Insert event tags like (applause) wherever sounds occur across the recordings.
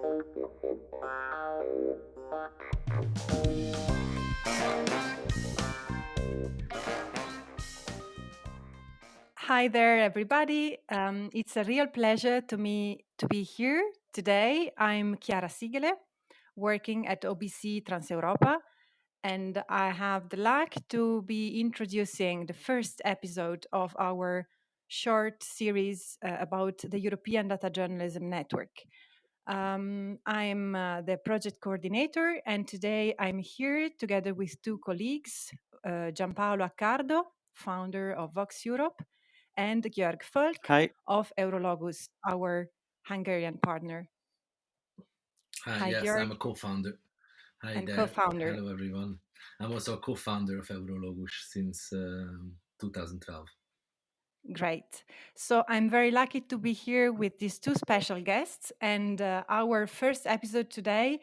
Hi there, everybody. Um, it's a real pleasure to me to be here today. I'm Chiara Sighele, working at OBC Transeuropa, and I have the luck to be introducing the first episode of our short series uh, about the European Data Journalism Network. Um, I'm uh, the project coordinator, and today I'm here together with two colleagues, uh, Giampaolo Accardo, founder of VoxEurop, and Georg Volk Hi. of Eurologus, our Hungarian partner. Hi, Hi, yes, Georg. I'm a co-founder. Hi And there. co-founder. Hello, everyone. I'm also a co-founder of Eurologus since um, 2012. Great. So I'm very lucky to be here with these two special guests, and uh, our first episode today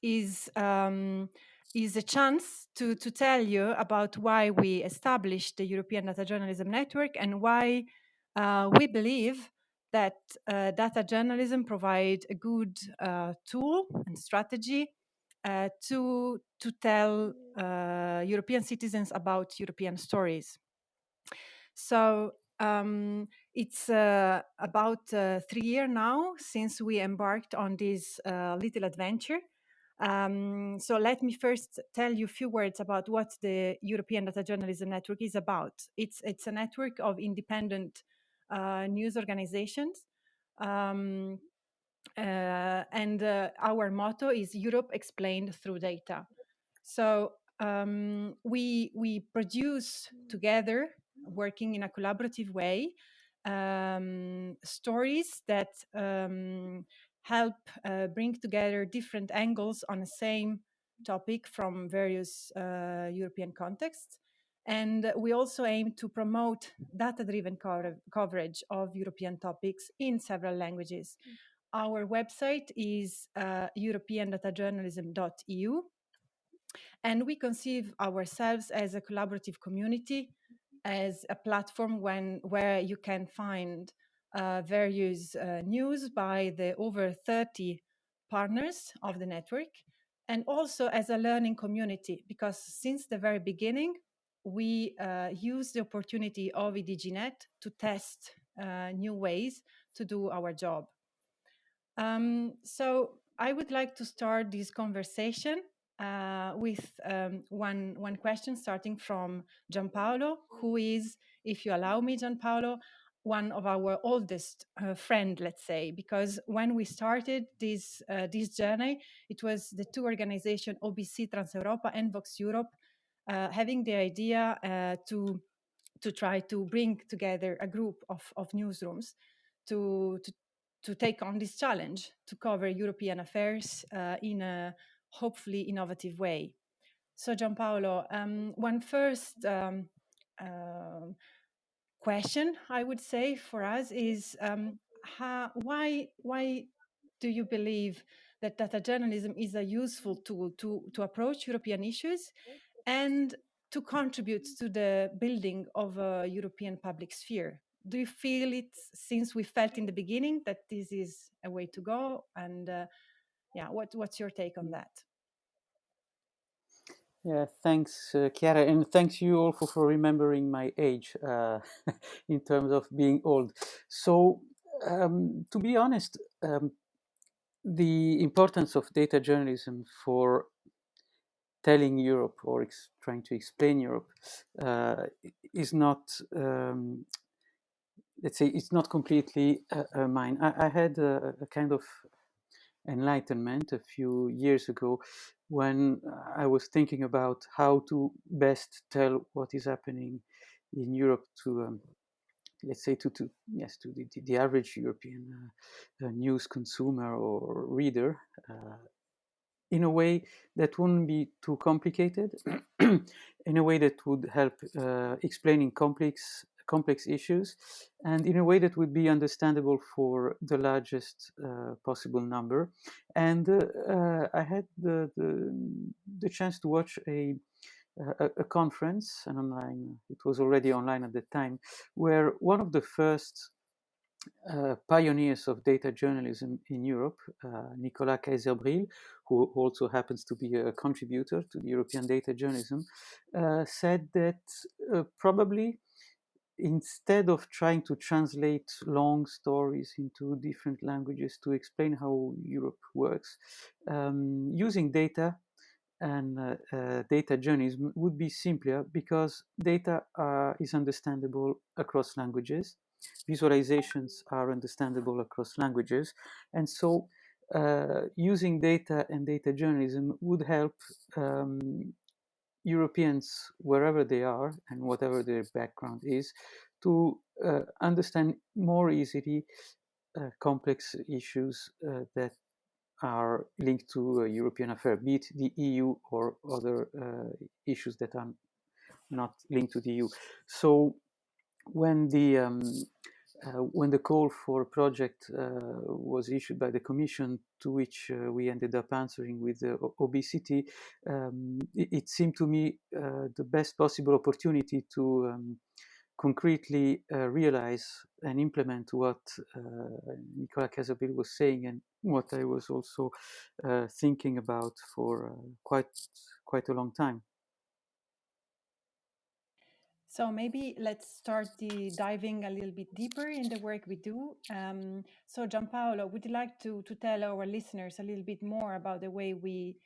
is um, is a chance to to tell you about why we established the European Data Journalism Network and why uh, we believe that uh, data journalism provides a good uh, tool and strategy uh, to to tell uh, European citizens about European stories. So um, it's uh, about uh, three years now since we embarked on this uh, little adventure. Um, so let me first tell you a few words about what the European Data Journalism Network is about. It's it's a network of independent uh, news organizations. Um, uh, and uh, our motto is Europe explained through data. So um, we we produce together, working in a collaborative way, um, stories that um, help uh, bring together different angles on the same topic from various uh, European contexts. And we also aim to promote data-driven cover- coverage of European topics in several languages. Our website is uh, europeandatajournalism.eu and we conceive ourselves as a collaborative community, as a platform when, where you can find uh, various uh, news by the over 30 partners of the network, and also as a learning community, because since the very beginning, we uh, use the opportunity of EDJNet to test uh, new ways to do our job. Um, so I would like to start this conversation uh, with um, one one question, starting from Giampaolo, who is, if you allow me, Giampaolo, one of our oldest uh, friend, let's say, because when we started this uh, this journey, it was the two organizations OBC Transeuropa and VoxEurop uh, having the idea uh, to to try to bring together a group of, of newsrooms to, to to take on this challenge to cover European affairs uh, in a hopefully innovative way. So, Giampaolo, um, one first um, uh, question I would say for us is um, how, why why do you believe that data journalism is a useful tool to to approach European issues and to contribute to the building of a European public sphere? Do you feel it since we felt in the beginning that this is a way to go? And uh, yeah, what what's your take on that? Yeah, thanks, uh, Chiara, and thanks you all for, remembering my age uh, (laughs) in terms of being old. So, um, to be honest, um, the importance of data journalism for telling Europe or trying to explain Europe uh, is not, um, let's say, it's not completely uh, uh, mine. I, I had a, a kind of enlightenment a few years ago when I was thinking about how to best tell what is happening in Europe to, um, let's say, to, to yes, to the, the average European uh, uh, news consumer or reader, uh, in a way that wouldn't be too complicated, (clears throat) in a way that would help uh, explaining complex complex issues, and in a way that would be understandable for the largest uh, possible number. And uh, uh, I had the, the, the chance to watch a a, a conference, an online. It was already online at the time, where one of the first uh, pioneers of data journalism in Europe, uh, Nicolas Kayser-Bril, who also happens to be a contributor to the European data journalism, uh, said that uh, probably instead of trying to translate long stories into different languages to explain how Europe works, um, using data and uh, uh, data journalism would be simpler because data uh, is understandable across languages visualizations are understandable across languages. And so uh, using data and data journalism would help um, Europeans, wherever they are and whatever their background is, to uh, understand more easily uh, complex issues uh, that are linked to European affairs, be it the EU or other uh, issues that are not linked to the EU. So when the um, uh, when the call for a project uh, was issued by the Commission, to which uh, we ended up answering with OBCT, um, it, it, seemed to me uh, the best possible opportunity to um, concretely uh, realize and implement what uh, Nicolas Kayser-Bril was saying and what I was also thinking about for quite quite a long time. So maybe let's start the diving a little bit deeper in the work we do. Um, so Giampaolo, would you like to, to tell our listeners a little bit more about the way we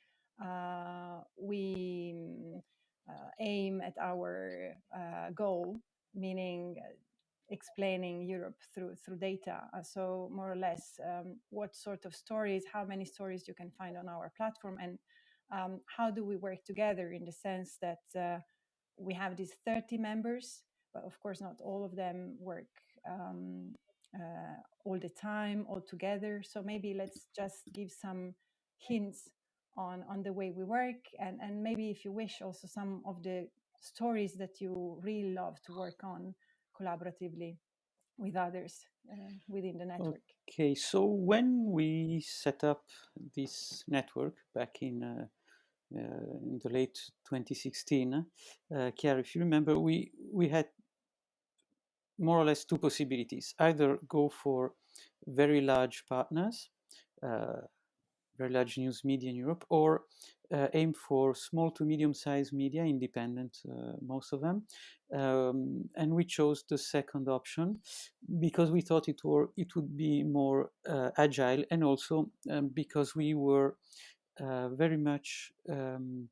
uh, we uh, aim at our uh, goal, meaning uh, explaining Europe through through data. Uh, so more or less, um, what sort of stories, how many stories you can find on our platform, and um, how do we work together in the sense that uh, we have these 30 members, but of course not all of them work um, uh, all the time, all together. So maybe let's just give some hints on on the way we work, and and maybe if you wish, also some of the stories that you really love to work on collaboratively with others uh, within the network. Okay, so when we set up this network back in uh, in the late 2016, uh, Chiara, if you remember, we, we had more or less two possibilities. Either go for very large partners, uh, very large news media in Europe, or uh, aim for small to medium-sized media, independent, uh, most of them. Um, and we chose the second option because we thought it, were, it would be more uh, agile and also um, because we were uh, very much um,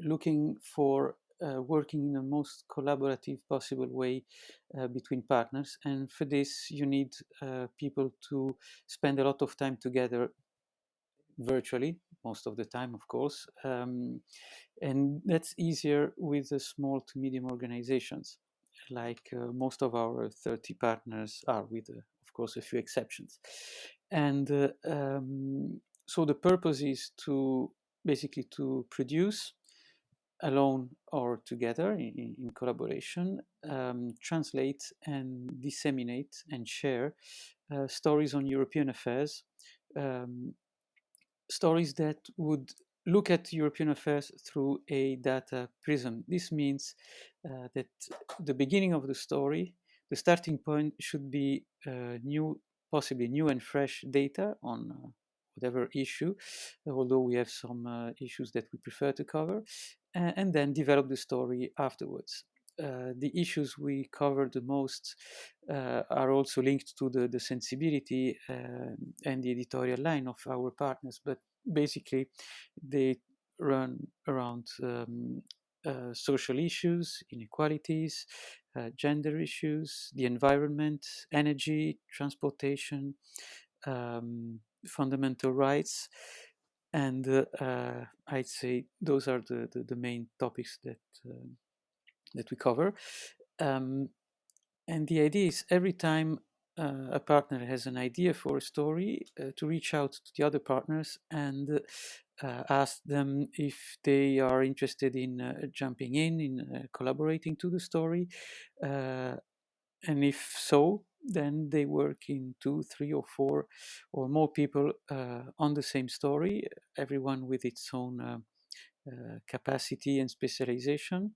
looking for uh, working in the most collaborative possible way uh, between partners. And for this, you need uh, people to spend a lot of time together virtually, most of the time, of course. Um, and that's easier with the small to medium organizations, like uh, most of our 30 partners are, with, uh, of course, a few exceptions. And um, so the purpose is to basically to produce alone or together in, in collaboration, um, translate and disseminate and share uh, stories on European affairs, um, stories that would look at European affairs through a data prism. This means uh, that the beginning of the story, the starting point should be uh, new, possibly new and fresh data on uh, whatever issue, although we have some uh, issues that we prefer to cover, and, and then develop the story afterwards. Uh, the issues we cover the most uh, are also linked to the, the sensibility uh, and the editorial line of our partners, but basically they run around um, uh, social issues, inequalities, uh, gender issues, the environment, energy, transportation, um, fundamental rights. And uh, uh, I'd say those are the, the, the main topics that, uh, that we cover. Um, and the idea is every time uh, a partner has an idea for a story uh, to reach out to the other partners and uh, ask them if they are interested in jumping in, in collaborating to the story. and if so, then they work in two, three, or four or more people uh, on the same story, everyone with its own uh, uh, capacity and specialization.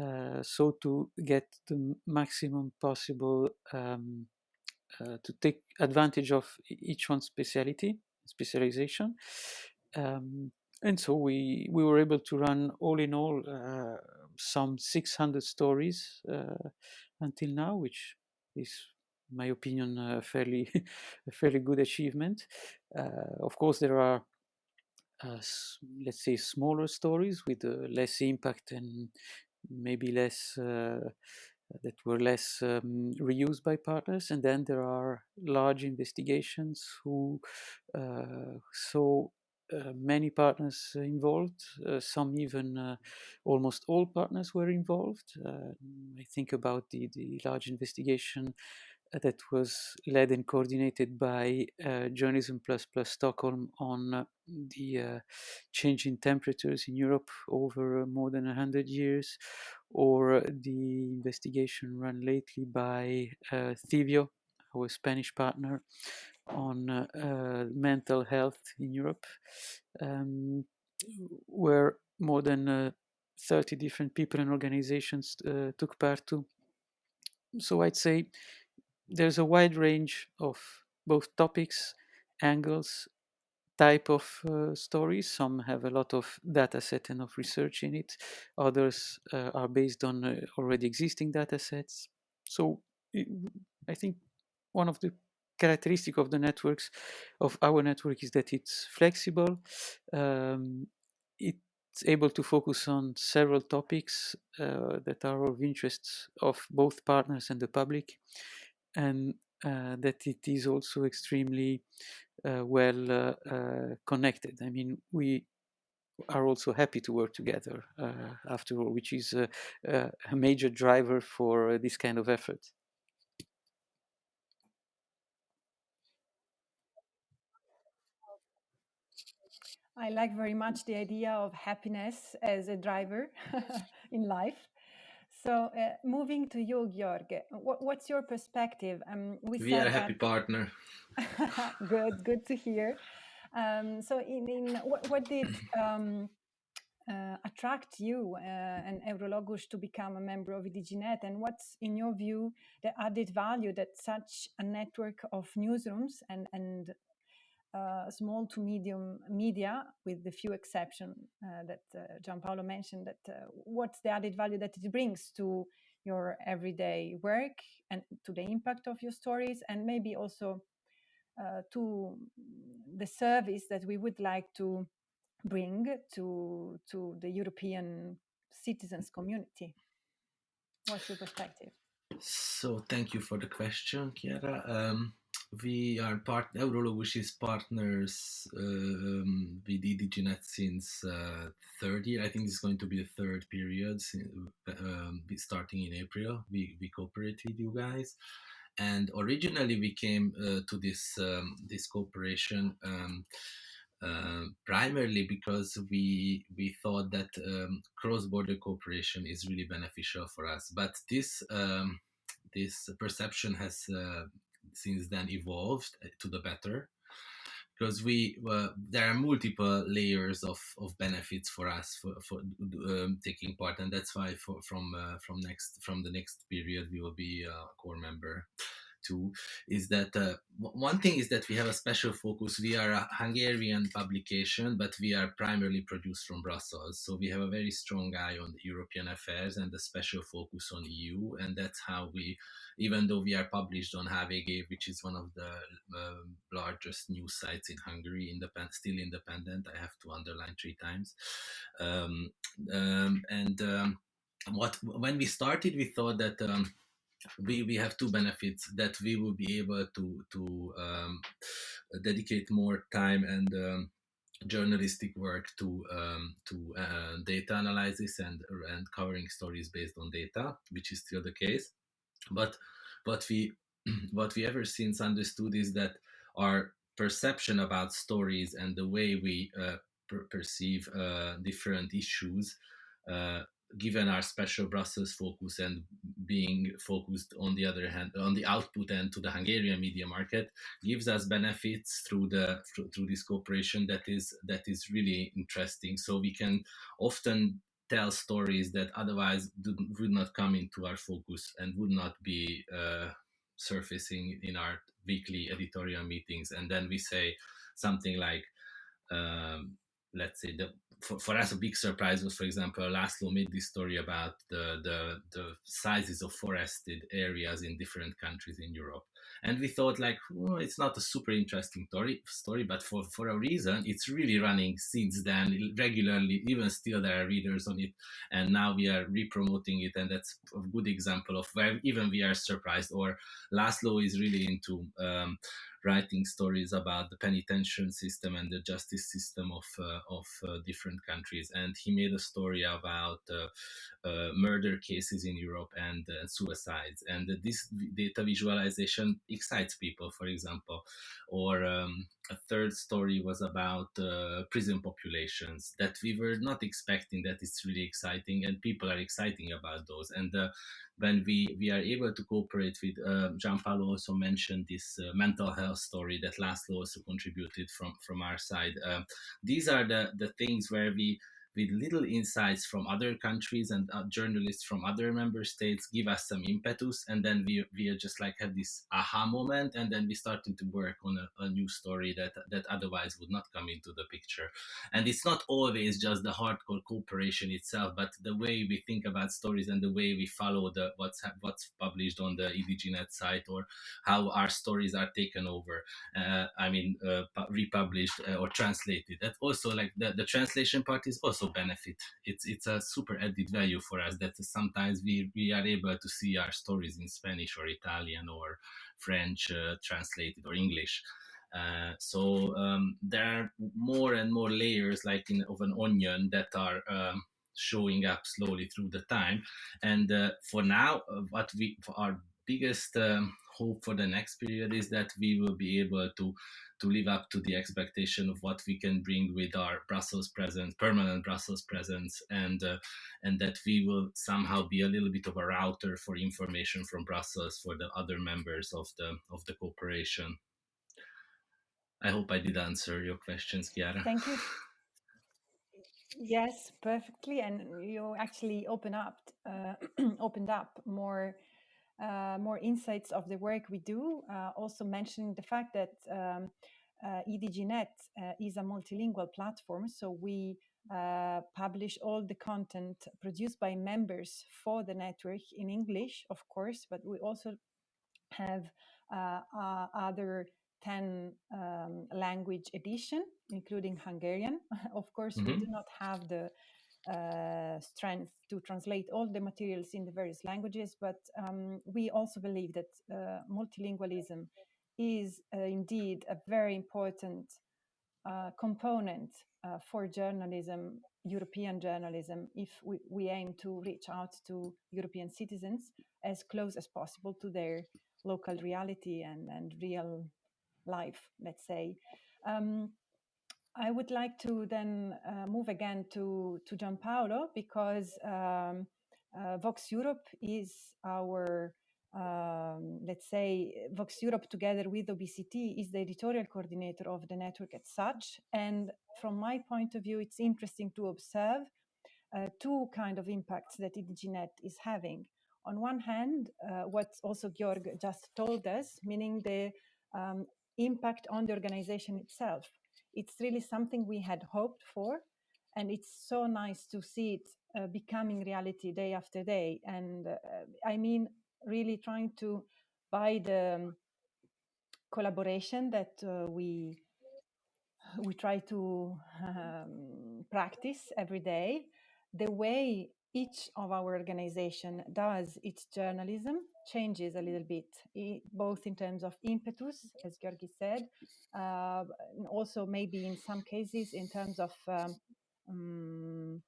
Uh, so to get the maximum possible um, uh, to take advantage of each one's speciality, specialization. Um, and so we, we were able to run all in all uh, some 600 stories until now, which is, my opinion, a fairly, a (laughs) fairly good achievement. Uh, of course, there are uh, let's say smaller stories with uh, less impact and maybe less uh, that were less um, reused by partners. And then there are large investigations who uh, saw uh, many partners involved. Uh, some even almost all partners were involved. I think about the, the large investigation that was led and coordinated by uh, Journalism Plus Plus Stockholm on uh, the uh, change in temperatures in Europe over more than 100 years, or the investigation run lately by uh, Civio, our Spanish partner, on uh, uh, mental health in Europe, um, where more than 30 different people and organizations took part to. So I'd say there's a wide range of both topics, angles, type of uh, stories. Some have a lot of data set and of research in it. Others uh, are based on uh, already existing data sets. So I think one of the characteristic of the networks of our network is that it's flexible. Um, it's able to focus on several topics uh, that are of interest of both partners and the public and uh, that it is also extremely uh, well uh, connected. I mean, we are also happy to work together after all, which is a major driver for this kind of effort. I like very much the idea of happiness as a driver (laughs) in life. So, uh, moving to you, Georg, what, what's your perspective? Um, we, we are a happy that... partner. (laughs) good, good to hear. Um, so, in, in what, what did (clears throat) um, uh, attract you uh, and Eurologus to become a member of EDJNet, and what's, in your view, the added value that such a network of newsrooms and and uh, small to medium media, with the few exceptions uh, that uh, Giampaolo mentioned, that uh, what's the added value that it brings to your everyday work and to the impact of your stories, and maybe also uh, to the service that we would like to bring to to the European citizens community. What's your perspective? So, thank you for the question, Chiara. Um, we are part Eurologus is partners um, with EDJNet since uh, third year. I think it's going to be the third period, um, starting in April. We we cooperate with you guys, and originally we came uh, to this um, this cooperation. Um, uh, primarily because we we thought that um, cross-border cooperation is really beneficial for us, but this um, this perception has uh, since then evolved uh, to the better. Because we uh, there are multiple layers of, of benefits for us for, for um, taking part and that's why for, from uh, from next from the next period we will be a core member is that uh, one thing is that we have a special focus. We are a Hungarian publication, but we are primarily produced from Brussels. So we have a very strong eye on European affairs and a special focus on EU. And that's how we, even though we are published on HVG, which is one of the uh, largest news sites in Hungary, independent, still independent, I have to underline three times. Um, um, and um, what when we started, we thought that um, we, we have two benefits that we will be able to to um, dedicate more time and um, journalistic work to um, to uh, data analysis and and covering stories based on data, which is still the case. But what we (clears throat) what we ever since understood is that our perception about stories and the way we uh, per perceive uh, different issues uh, given our special Brussels focus and being focused on the other hand on the output end to the Hungarian media market gives us benefits through the through this cooperation that is that is really interesting. So we can often tell stories that otherwise would not come into our focus and would not be uh, surfacing in our weekly editorial meetings, and then we say something like, um, let's say the for, for us a big surprise was for example Laszlo made this story about the, the the sizes of forested areas in different countries in Europe. And we thought like it's not a super interesting story story but for for a reason it's really running since then regularly even still there are readers on it and now we are re-promoting it and that's a good example of where even we are surprised or Laszlo is really into um, writing stories about the penitentiary system and the justice system of uh, of uh, different countries. And he made a story about uh, uh murder cases in Europe and uh, suicides. And this data visualization excites people, for example. Or um, a third story was about uh, prison populations that we were not expecting. That it's really exciting, and people are exciting about those. And when we, we are able to cooperate with, uh, Gianpaolo also mentioned this uh, mental health story that Laszlo also contributed from, from our side. Um, these are the, the things where we with little insights from other countries and uh, journalists from other member states give us some impetus and then we, we just like have this aha moment and then we started to work on a, a, new story that that otherwise would not come into the picture. And it's not always just the hardcore cooperation itself but the way we think about stories and the way we follow the what's what's published on the EDJNet site or how our stories are taken over uh, i mean uh, republished uh, or translated. That also like the, the translation part is also also benefit. It's it's a super added value for us that sometimes we, we are able to see our stories in Spanish or Italian or French uh, translated or English. Uh, so um, there are more and more layers like in of an onion that are um, showing up slowly through the time. And uh, for now, uh, what we our biggest um, hope for the next period is that we will be able to to live up to the expectation of what we can bring with our Brussels presence, permanent Brussels presence, and uh, and that we will somehow be a little bit of a router for information from Brussels for the other members of the of the cooperation. I hope I did answer your questions, Chiara. Thank you. (laughs) Yes, perfectly, and you actually open up uh, (clears throat) opened up more uh, more insights of the work we do, uh, also mentioning the fact that um, uh, EDJNet uh, is a multilingual platform, so we uh, publish all the content produced by members for the network in English, of course, but we also have uh, other 10 um, language edition, including Hungarian. (laughs) of course, mm -hmm. we mm-hmm. do not have the uh, strength to translate all the materials in the various languages, but um, we also believe that uh, multilingualism is uh, indeed a very important uh, component uh, for journalism, European journalism, if we, we aim to reach out to European citizens as close as possible to their local reality and, and real life, let's say. Um, I would like to then uh, move again to, to Gianpaolo because um, uh, VoxEurop is our, um, let's say, VoxEurop together with OBCT is the editorial coordinator of the network as such. And from my point of view, it's interesting to observe uh, two kind of impacts that EDJNet is having. On one hand, uh, what also Georg just told us, meaning the um, impact on the organization itself it's really something we had hoped for and it's so nice to see it uh, becoming reality day after day. And uh, i mean really trying to buy the um, collaboration that uh, we we try to (laughs) um, practice every day. The way each of our organization does its journalism changes a little bit, both in terms of impetus, as Georgi said, uh, also maybe in some cases in terms of um, um,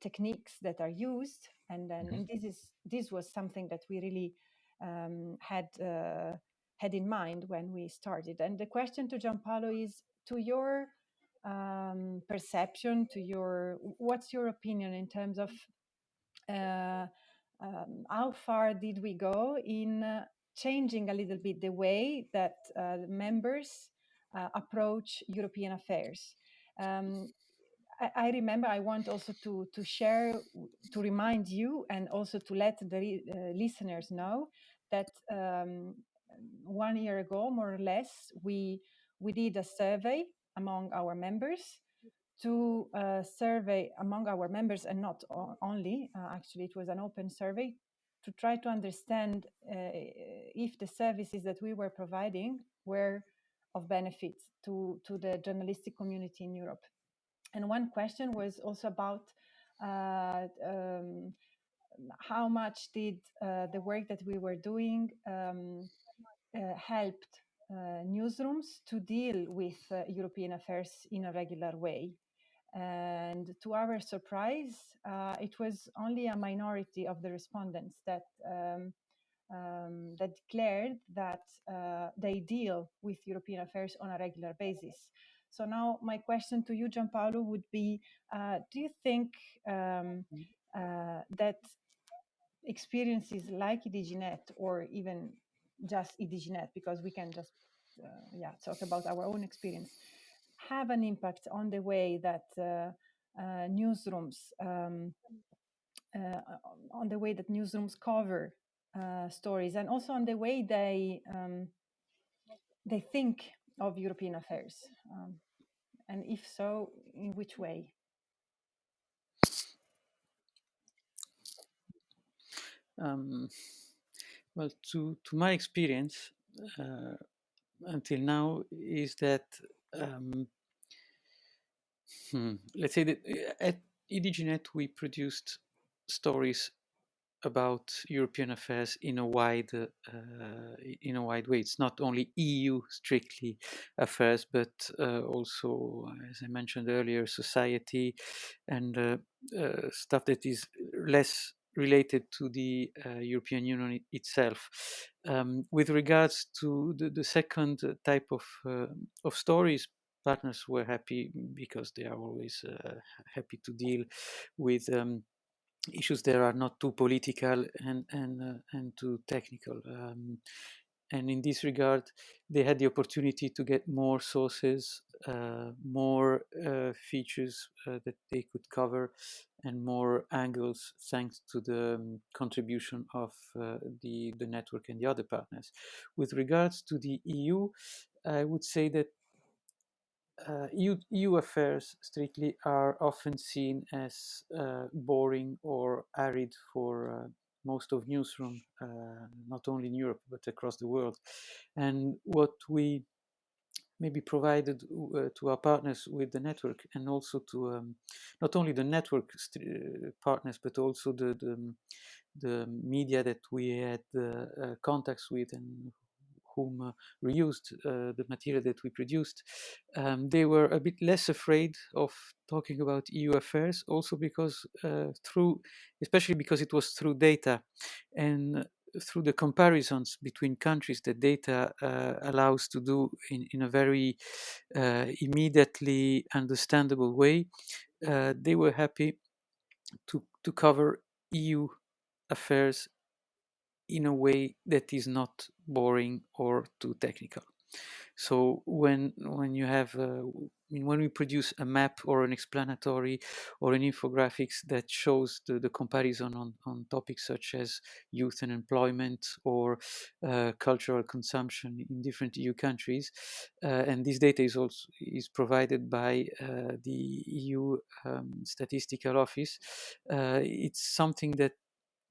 techniques that are used. And then mm -hmm. and this is this was something that we really um, had uh, had in mind when we started. And the question to Gianpaolo is to your um, perception, to your what's your opinion in terms of um, how far did we go in uh, changing a little bit the way that uh, members uh, approach European affairs? Um, I, I, remember I want also to, to share, to remind you and also to let the uh, listeners know that um, one year ago, more or less, we we did a survey among our members to uh, survey among our members and not only uh, actually it was an open survey to try to understand uh, if the services that we were providing were of benefit to, to the journalistic community in Europe. And one question was also about uh, um, how much did uh, the work that we were doing um, uh, helped uh, newsrooms to deal with uh, European affairs in a regular way. And to our surprise, uh, it was only a minority of the respondents that um, um, that declared that uh, they deal with European affairs on a regular basis. So now my question to you, Gianpaolo, would be: uh, Do you think um, uh, that experiences like EDJNet or even just EDJNet, because we can just uh, yeah talk about our own experience, have an impact on the way that uh, uh, newsrooms um, uh, on the way that newsrooms cover stories and also on the way they um, they think of European affairs, um, and if so, in which way? Um, well, to to my experience uh, until now is that um, hmm, let's say that uh, at EDJNet we produced stories about European affairs in a wide uh, in a wide way. It's not only EU strictly affairs, but uh, also, as I mentioned earlier, society and uh, uh stuff that is less related to the uh, European Union itself. Um, with regards to the, the second type of of stories, partners were happy because they are always happy to deal with. Um, issues that are not too political and and uh, and too technical. Um, and in this regard, they had the opportunity to get more sources, uh, more uh, features uh, that they could cover, and more angles thanks to the um, contribution of uh, the the network and the other partners. With regards to the EU, I would say that uh, EU, EU, affairs strictly are often seen as uh, boring or arid for uh, most of newsroom, uh, not only in Europe but across the world. And what we maybe provided uh, to our partners with the network, and also to um, not only the network uh, partners but also the, the the media that we had contacts with and whom uh, reused uh, the material that we produced, um, they were a bit less afraid of talking about EU affairs, also because uh, through, especially because it was through data and through the comparisons between countries that data uh, allows to do in, in a very uh, immediately understandable way, uh, they were happy to, to cover EU affairs in a way that is not boring or too technical. So when when you have uh, when we produce a map or an explanatory or an infographics that shows the, the comparison on, on topics such as youth and employment or uh, cultural consumption in different EU countries, uh, and this data is also is provided by uh, the EU um, Statistical Office, uh, it's something that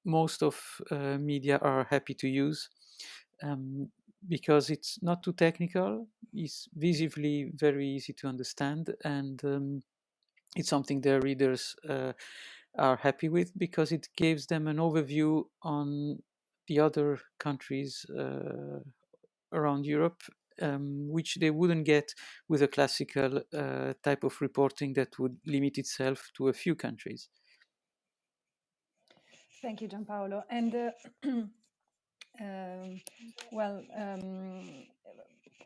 most of uh, media are happy to use um, because it's not too technical, it's visibly very easy to understand, and um, it's something their readers uh, are happy with because it gives them an overview on the other countries uh, around Europe, um, which they wouldn't get with a classical uh, type of reporting that would limit itself to a few countries. Thank you, Gianpaolo. And uh, (clears throat) um, well, um,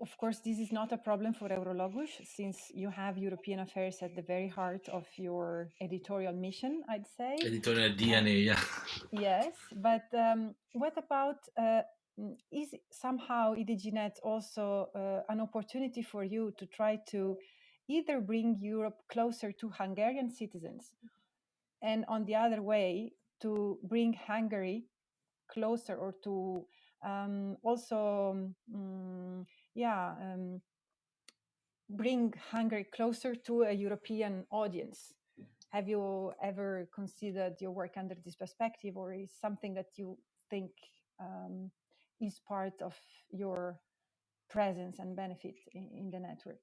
of course, this is not a problem for Eurologus since you have European affairs at the very heart of your editorial mission, I'd say. Editorial DNA, yeah. (laughs) Yes, but um, what about uh, is somehow EDJNet also uh, an opportunity for you to try to either bring Europe closer to Hungarian citizens and on the other way to bring Hungary closer or to um, also, um, yeah, um, bring Hungary closer to a European audience. Have you ever considered your work under this perspective, or is something that you think um, is part of your presence and benefit in, in the network?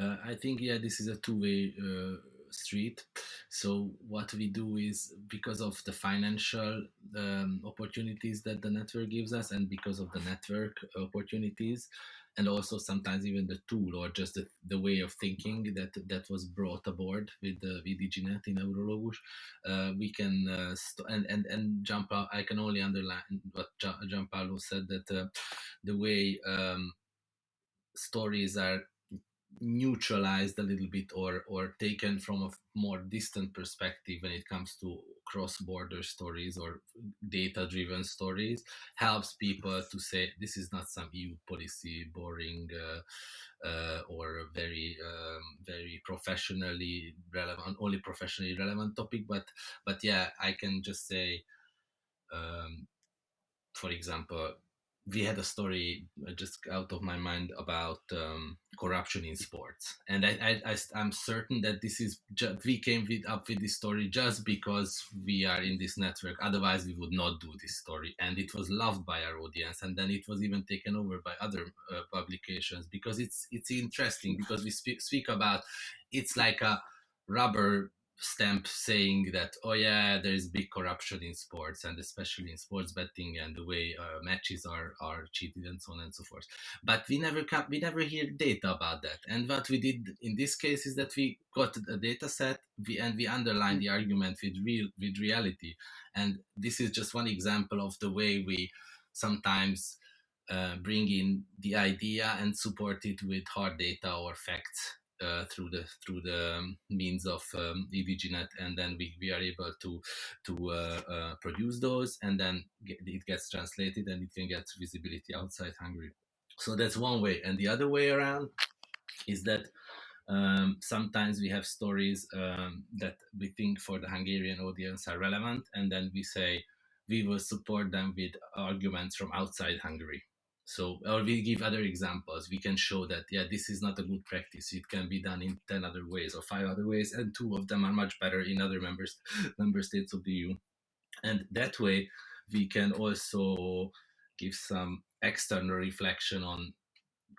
Uh, I think yeah, this is a two-way uh, street. So what we do is because of the financial um, opportunities that the network gives us, and because of the network opportunities, and also sometimes even the tool or just the, the way of thinking that that was brought aboard with the VDGNet in Eurologus, uh, we can uh, st- and and and jump. Out I can only underline what Gianpaolo said that uh, the way. Um, stories are neutralized a little bit or or taken from a more distant perspective when it comes to cross-border stories or data-driven stories helps people to say this is not some EU policy boring uh, uh, or very um, very professionally relevant only professionally relevant topic but but yeah I can just say um, for example we had a story uh, just out of my mind about um, corruption in sports, and I, I, am certain that this is ju- we came with, up with this story just because we are in this network. Otherwise, we would not do this story, and it was loved by our audience, and then it was even taken over by other uh, publications because it's it's interesting because we speak speak about it's like a rubber stamp saying that oh yeah there is big corruption in sports and especially in sports betting and the way uh, matches are are cheated and so on and so forth. But we never come, we never hear data about that. And what we did in this case is that we got a data set we, and we underlined the argument with real with reality. And this is just one example of the way we sometimes uh, bring in the idea and support it with hard data or facts uh, through the through the um, means of um, and then we, we are able to to uh, uh, produce those, and then get, it gets translated, and it can get visibility outside Hungary. So that's one way, and the other way around is that um, sometimes we have stories um, that we think for the Hungarian audience are relevant, and then we say we will support them with arguments from outside Hungary. So, or we give other examples. We can show that, yeah, this is not a good practice. It can be done in 10 other ways or five other ways, and two of them are much better in other members, (laughs) member states of the EU. And that way, we can also give some external reflection on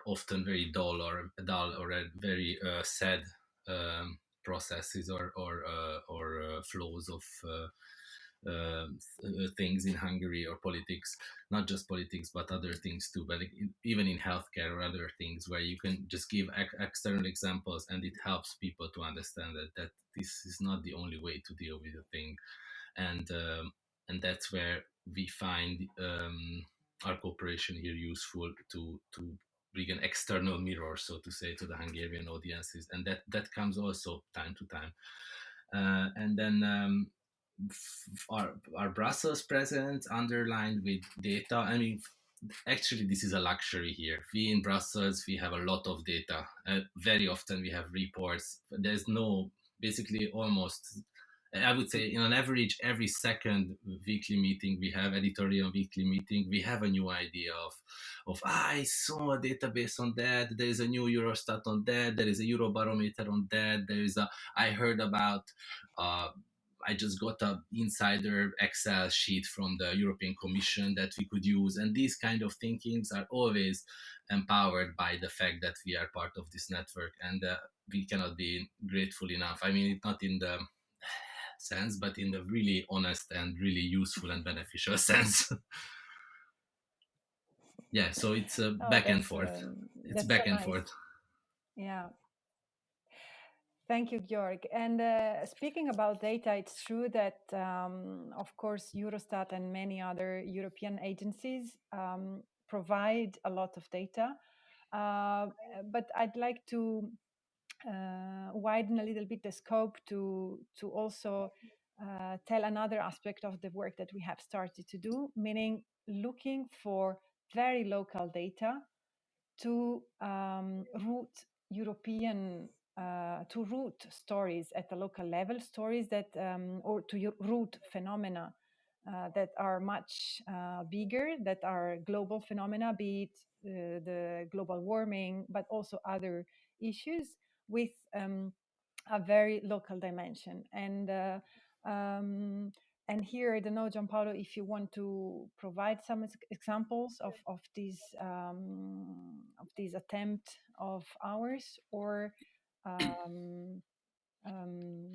often very dull or dull or very uh, sad um, processes or or uh, or uh, flows of uh, um, uh, things in Hungary or politics, not just politics, but other things too, but even in healthcare or other things where you can just give ex- external examples and it helps people to understand that, that this is not the only way to deal with a thing. And, um, and that's where we find um, our cooperation here useful to, to bring an external mirror, so to say, to the Hungarian audiences. And that, that comes also time to time. Uh, and then um, our, our Brussels presence underlined with data. I mean, actually, this is a luxury here. We in Brussels, we have a lot of data. Uh, very often we have reports. There's no, basically almost, I would say in an average, every second weekly meeting we have, editorial weekly meeting, we have a new idea of, of ah, I saw a database on that. There is a new Eurostat on that. There is a Eurobarometer on that. There is a, I heard about, uh, I just got a insider Excel sheet from the European Commission that we could use. And these kind of thinkings are always empowered by the fact that we are part of this network and uh, we cannot be grateful enough. I mean, not in the sense, but in the really honest and really useful and beneficial (laughs) sense. yeah, so it's uh, oh, back and forth. Um, it's back so and nice. forth. Yeah, Thank you, Georg. And uh, speaking about data, it's true that, um, of course, Eurostat and many other European agencies um, provide a lot of data. Uh, but I'd like to uh, widen a little bit the scope to to also uh, tell another aspect of the work that we have started to do, meaning looking for very local data to um, root European uh, to root stories at the local level, stories that, um, or to root phenomena uh, that are much uh, bigger, that are global phenomena, be it uh, the global warming, but also other issues with um, a very local dimension. And uh, um, and here, I don't know, Giampaolo, if you want to provide some examples of of these um, of this attempt of ours, or um, um,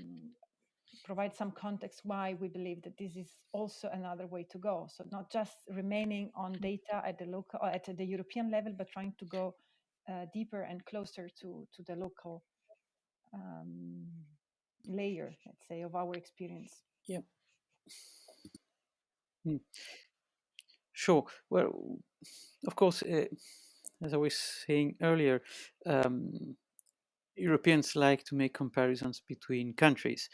provide some context why we believe that this is also another way to go. So not just remaining on data at the local or at the European level, but trying to go uh, deeper and closer to to the local um, layer, let's say, of our experience. Yeah. Hmm. Sure. Well, of course, uh, as I was saying earlier, um, Europeans like to make comparisons between countries,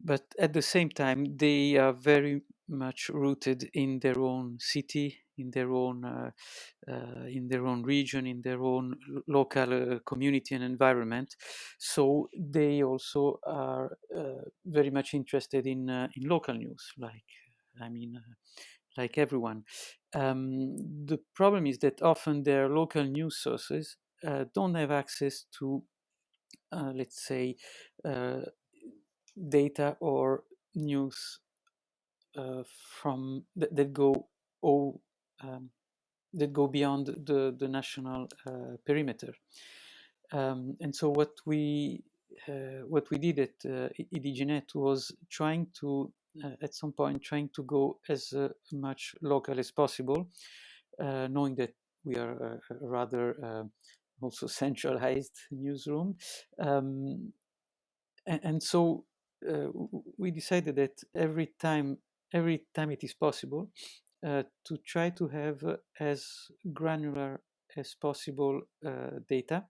but at the same time, they are very much rooted in their own city, in their own uh, uh, in their own region, in their own local uh, community and environment. So they also are uh, very much interested in uh, in local news, like I mean, uh, like everyone. Um, the problem is that often their local news sources uh, don't have access to, let's say, uh, data or news uh, from that, that go um, that go beyond the the national uh, perimeter. Um, and so what we uh, what we did at uh, was trying to uh, at some point trying to go as uh, much local as possible, uh, knowing that we are a, rather uh, also centralized newsroom. Um, and, and so uh, we decided that every time every time it is possible uh, to try to have uh, as granular as possible uh, data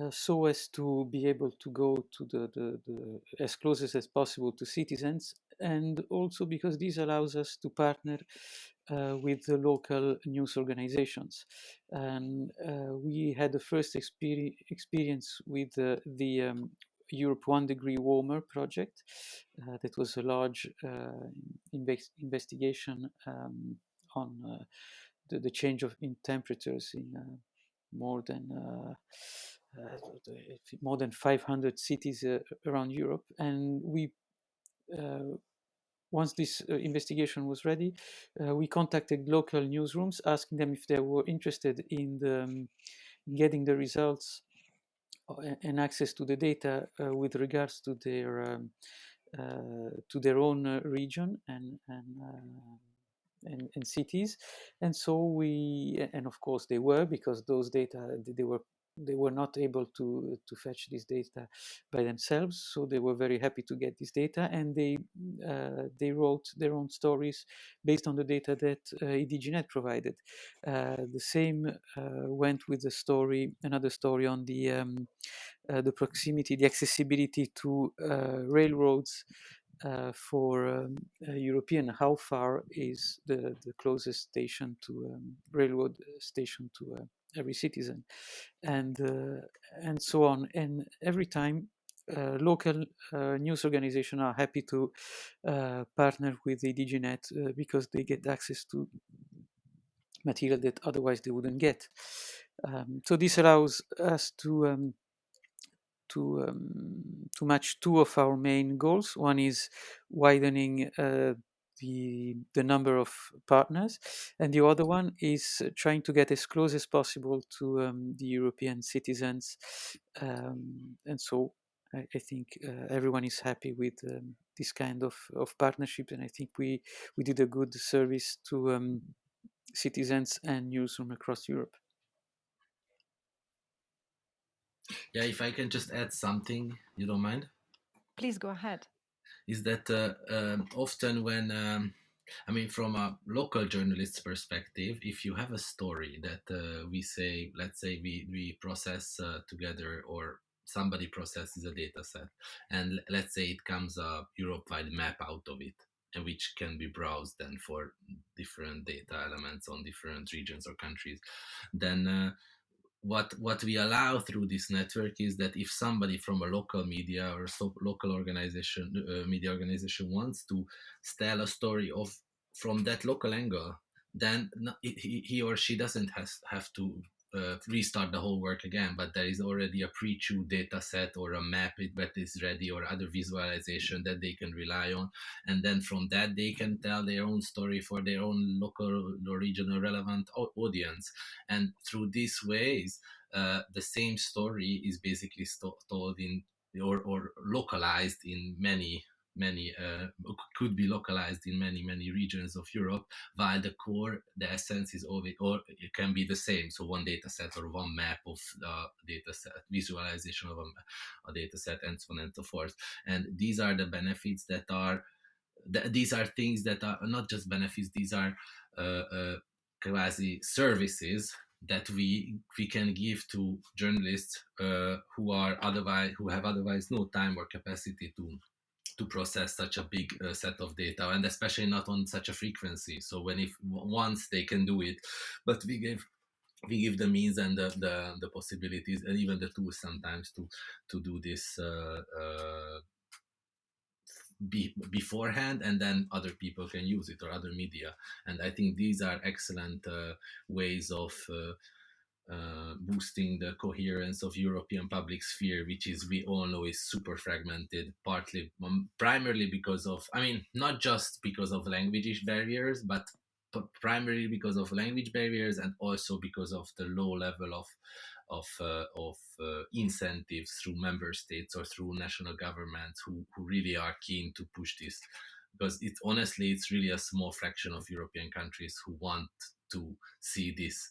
uh, so as to be able to go to the, the, the as closest as possible to citizens and also because this allows us to partner uh, with the local news organizations and uh, we had the first experi- experience with uh, the um, Europe One Degree Warmer project. Uh, that was a large uh, inves- investigation um, on uh, the, the change of in temperatures in more than more than 500 cities around Europe, and we. Uh, once this uh, investigation was ready, uh, we contacted local newsrooms, asking them if they were interested in the, um, getting the results and access to the data with regards to their um, to their own region and and, and and cities, and so we and of course they were because those data they were they were not able to to fetch this data by themselves so they were very happy to get this data and they uh, they wrote their own stories based on the data that uh, EDJNet provided. Uh, the same uh, went with the story another story on the um, uh, the proximity the accessibility to uh, railroads for um, European, how far is the, the closest station to um, railroad station to uh, every citizen, and uh, and so on. And every time, uh, local uh, news organizations are happy to uh, partner with the EDJNet uh, because they get access to material that otherwise they wouldn't get. Um, so this allows us to um, to um, to match two of our main goals. One is widening uh, the the number of partners, and the other one is trying to get as close as possible to um, the European citizens. Um, and so, I, I think uh, everyone is happy with um, this kind of, of partnership, and I think we we did a good service to um, citizens and newsroom across Europe. Yeah, if I can just add something, you don't mind? Please go ahead. Is that uh, um, often when, um, I mean, from a local journalist's perspective, if you have a story that uh, we say, let's say we, we process uh, together or somebody processes a data set, and let's say it comes a Europe-wide map out of it, and which can be browsed then for different data elements on different regions or countries, then uh, what what we allow through this network is that if somebody from a local media or so local organization uh, media organization wants to tell a story of from that local angle then he, he or she doesn't has, have to uh, restart the whole work again, but there is already a pre-chewed data set or a map that is ready or other visualization that they can rely on. And then from that, they can tell their own story for their own local or regional relevant audience. And through these ways, uh, the same story is basically told in or, or localized in many many uh, could be localized in many many regions of Europe, while the core, the essence is always or it can be the same. So one data set or one map of the data set, visualization of a, a data set, and so on and so forth. And these are the benefits that are. Th- these are things that are not just benefits; these are uh, uh, quasi services that we we can give to journalists uh, who are otherwise who have otherwise no time or capacity to to process such a big uh, set of data and especially not on such a frequency. So when if once they can do it but we give we give the means and the, the, the possibilities and even the tools sometimes to to do this uh, uh, be, beforehand and then other people can use it or other media. And i think these are excellent uh, ways of uh, boosting the coherence of European public sphere, which is we all know is super fragmented, partly um, primarily because of, I mean, not just because of language barriers, but primarily because of language barriers and also because of the low level of of uh, of uh, incentives through member states or through national governments who, who really are keen to push this. Because it's honestly it's really a small fraction of European countries who want to see this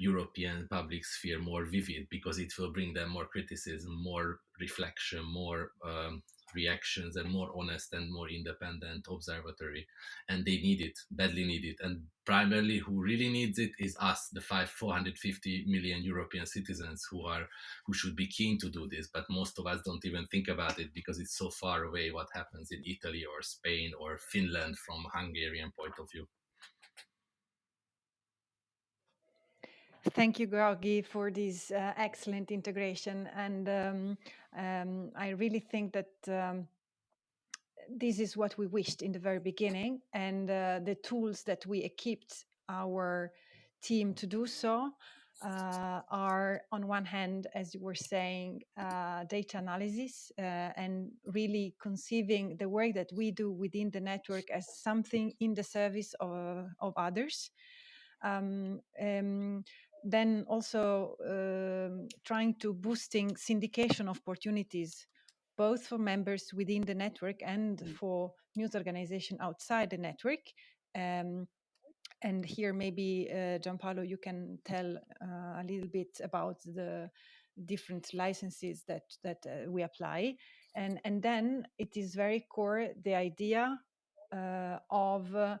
European public sphere more vivid because it will bring them more criticism, more reflection, more um, reactions, and more honest and more independent observatory. And they need it, badly need it. And primarily, who really needs it is us, the five, 450 million European citizens who are who should be keen to do this. But most of us don't even think about it because it's so far away. What happens in Italy or Spain or Finland from Hungarian point of view. Thank you, Georgi, for this uh, excellent integration. And um, um, I really think that um, this is what we wished in the very beginning, and uh, the tools that we equipped our team to do so uh, are, on one hand, as you were saying, uh, data analysis uh, and really conceiving the work that we do within the network as something in the service of, of others. Um, um, then also um, trying to boosting syndication opportunities both for members within the network and mm. for news organization outside the network um, and here maybe uh, Giampaolo you can tell uh, a little bit about the different licenses that that uh, we apply and and then it is very core the idea uh, of uh,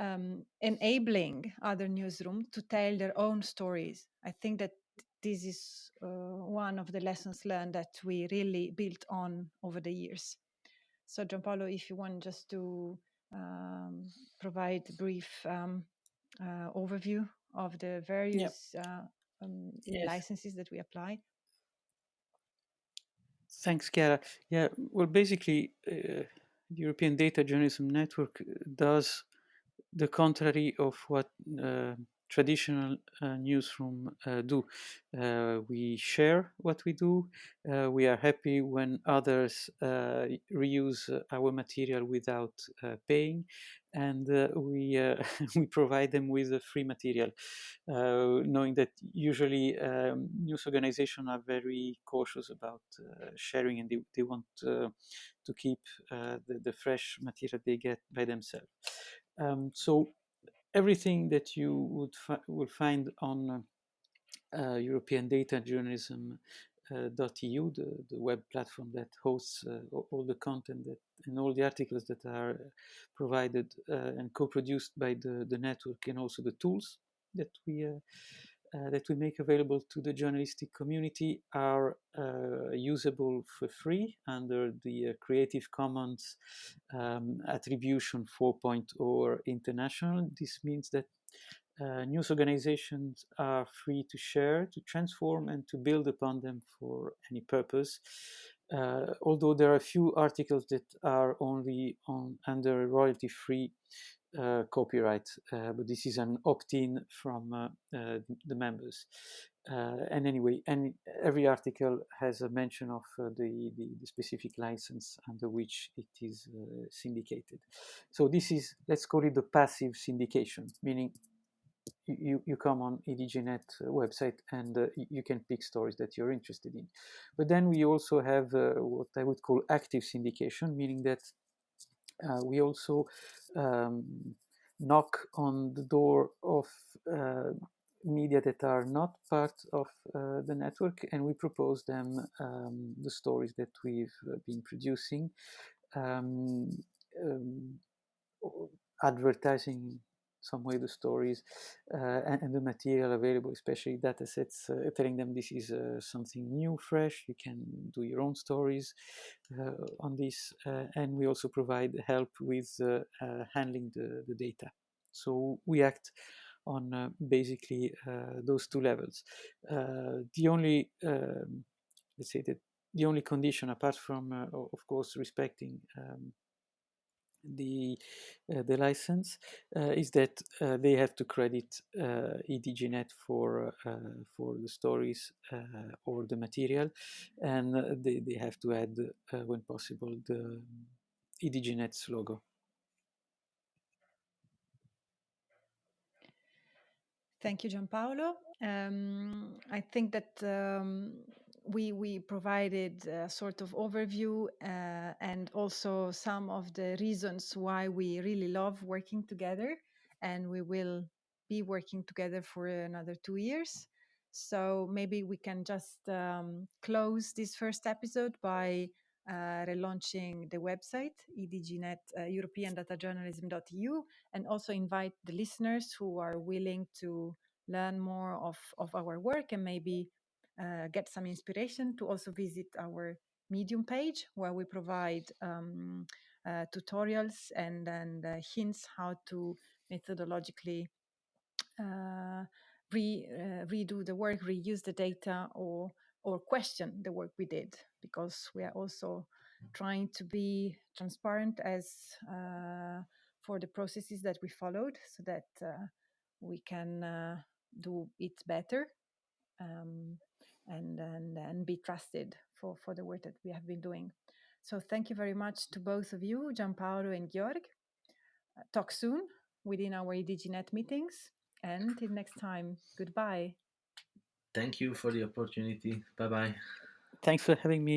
um, enabling other newsrooms to tell their own stories. I think that this is uh, one of the lessons learned that we really built on over the years. So, Giampaolo, if you want just to um, provide a brief um, uh, overview of the various yep. uh, um, yes. licenses that we apply. Thanks, Chiara. Yeah, well, basically, uh, European Data Journalism Network does the contrary of what uh, traditional uh, newsroom uh, do. Uh, we share what we do. Uh, we are happy when others uh, reuse our material without paying, and we (laughs) we provide them with free material, knowing that usually um, news organizations are very cautious about sharing, and they, they want to keep the, the fresh material they get by themselves. Um, so everything that you would fi will find on uh, European Data Journalism uh, .eu, the, the web platform that hosts uh, all the content that, and all the articles that are provided uh, and co-produced by the, the network and also the tools that we uh, that we make available to the journalistic community are uh, usable for free under the uh, Creative Commons um, Attribution 4.0 International. This means that uh, news organizations are free to share, to transform, and to build upon them for any purpose. Uh, although there are a few articles that are only on under royalty-free uh, copyright, uh, but this is an opt-in from uh, uh, the members. and anyway, every article has a mention of the, the, the, specific license under which it is syndicated. So this is, let's call it the passive syndication, meaning you, you come on EDJNet website and uh, you can pick stories that you're interested in. But then we also have uh, what I would call active syndication, meaning that uh, we also um, knock on the door of uh, media that are not part of uh, the network and we propose them um, the stories that we've uh, been producing um, um, advertising some way the stories uh, and, and, the material available, especially data sets, uh, telling them this is uh, something new, fresh. You can do your own stories uh, on this. Uh, and we also provide help with uh, handling the, the data. So we act on basically those two levels. the only, um, let's say that the only condition apart from, of course, respecting um, the uh, the license uh, is that uh, they have to credit uh, EDJNet for uh, for the stories uh, or the material, and they they have to add when possible the EDJNet's logo. Thank you, Giampaolo. Um, I think that um, we we provided a sort of overview uh, and also some of the reasons why we really love working together, and we will be working together for another two years. So maybe we can just um, close this first episode by uh, relaunching the website EDJNet uh, and also invite the listeners who are willing to learn more of, of our work and maybe uh, get some inspiration to also visit our Medium page where we provide um, uh, tutorials and, and uh, hints how to methodologically uh, re, uh, redo the work, reuse the data, or or question the work we did because we are also trying to be transparent as uh, for the processes that we followed so that we can do it better. Um, and, and, and be trusted for, for the work that we have been doing. So thank you very much to both of you, Giampaolo and Georg. Uh, talk soon within our EDJNet meetings. And until next time, goodbye. Thank you for the opportunity. Bye bye. Thanks for having me.